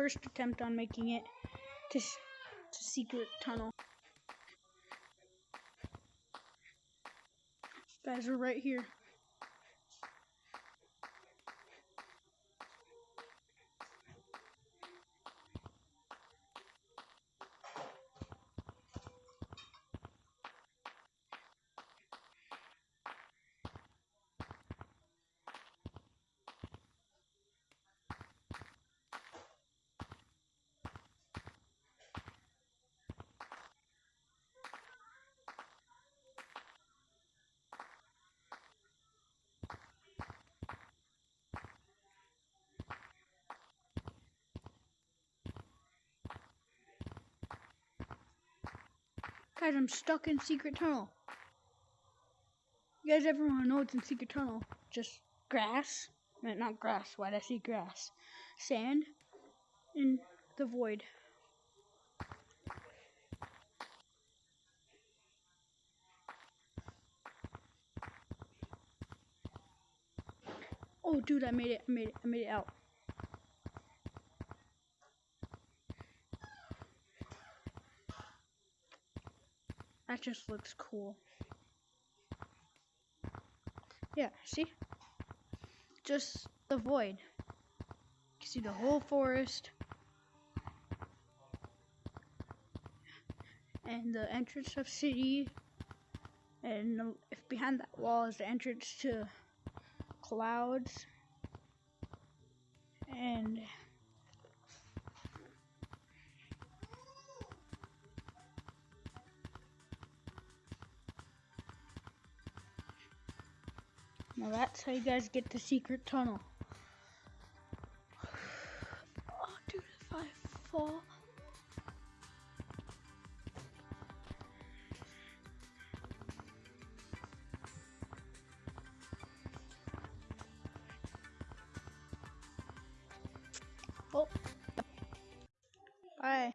first attempt on making it to, to secret tunnel. Guys, we're right here. Guys, I'm stuck in secret tunnel. You guys ever want to know what's in secret tunnel? Just grass. No, not grass. Why'd I say grass? Sand in the void. Oh, dude, I made it. I made it. I made it out. That just looks cool. Yeah, see? Just the void. You can see the whole forest. And the entrance of city. And if behind that wall is the entrance to clouds. And now that's how you guys get the secret tunnel. Oh, dude, if I fall. Oh. Bye.